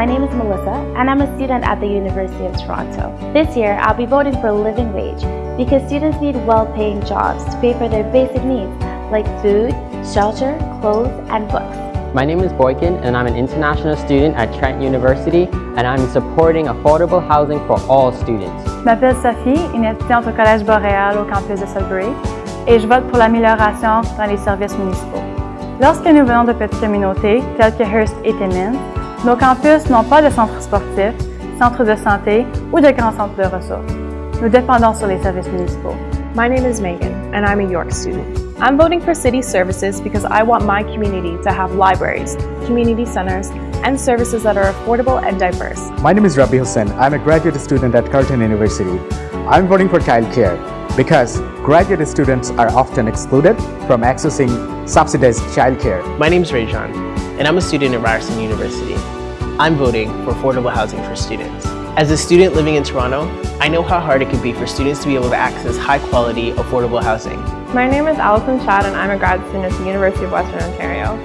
my name is Melissa and I'm a student at the University of Toronto. This year, I'll be voting for a living wage because students need well-paying jobs to pay for their basic needs like food, shelter, clothes, and books. My name is Boykin and I'm an international student at Trent University and I'm supporting affordable housing for all students. Je m'appelle Sophie, une étudiante au Collège Boréal au campus de Sudbury et je vote pour l'amélioration dans les services municipaux. Lorsque nous venons de petites communautés telles que Hearst et Timmins, nos campus n'ont pas de centre sportif, centre de santé ou de grands centres de ressources. Nous dépendons sur les services municipaux. My name is Megan, and I'm a York student. I'm voting for city services because I want my community to have libraries, community centers, and services that are affordable and diverse. My name is Rabbi Hussain. I'm a graduate student at Carleton University. I'm voting for childcare because graduate students are often excluded from accessing subsidized childcare. My name is Rajan, and I'm a student at Ryerson University. I'm voting for affordable housing for students. As a student living in Toronto, I know how hard it can be for students to be able to access high-quality, affordable housing. My name is Alison Chad and I'm a grad student at the University of Western Ontario.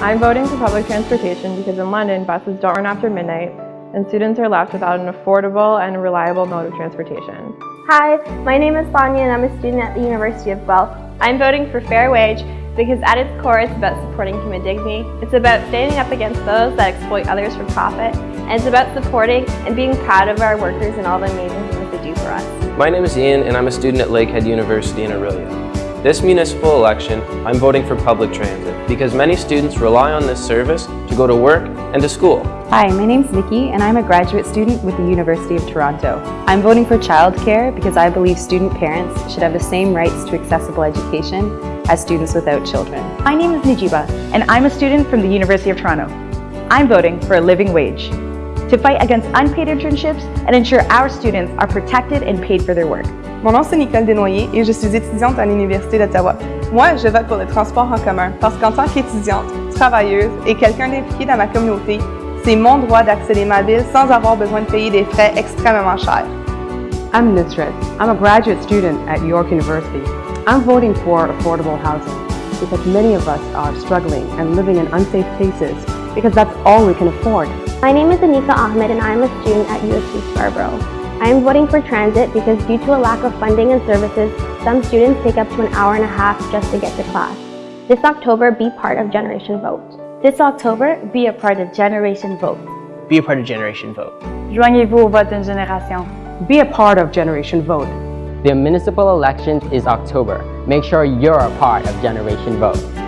I'm voting for public transportation because in London, buses don't run after midnight and students are left without an affordable and reliable mode of transportation. Hi, my name is Sonia and I'm a student at the University of Guelph. I'm voting for fair wage because at its core it's about supporting human dignity. It's about standing up against those that exploit others for profit. And it's about supporting and being proud of our workers and all the amazing things they do for us. My name is Ian and I'm a student at Lakehead University in Orillia. This municipal election, I'm voting for public transit because many students rely on this service to go to work and to school. Hi, my name's Nikki and I'm a graduate student with the University of Toronto. I'm voting for childcare because I believe student parents should have the same rights to accessible education as students without children. My name is Nijiba and I'm a student from the University of Toronto. I'm voting for a living wage to fight against unpaid internships and ensure our students are protected and paid for their work. Mon nom c'est Nicole Desnoyers et je suis étudiante à l'Université d'Ottawa. Moi, je vote pour le transport en commun parce qu'en tant qu'étudiante, travailleuse et quelqu'un d'impliqué dans ma communauté, c'est mon droit d'accéder à ma ville sans avoir besoin de payer des frais extrêmement chers. I'm Nusret. I'm a graduate student at York University. I'm voting for affordable housing because many of us are struggling and living in unsafe places because that's all we can afford. My name is Anika Ahmed and I am a student at USC Scarborough. I am voting for transit because due to a lack of funding and services, some students take up to an hour and a half just to get to class. This October, be part of Generation Vote. This October, be a part of Generation Vote. Be a part of Generation Vote. Joignez-vous au vote d'une génération. Be a part of Generation Vote. The municipal elections is October. Make sure you're a part of Generation Vote.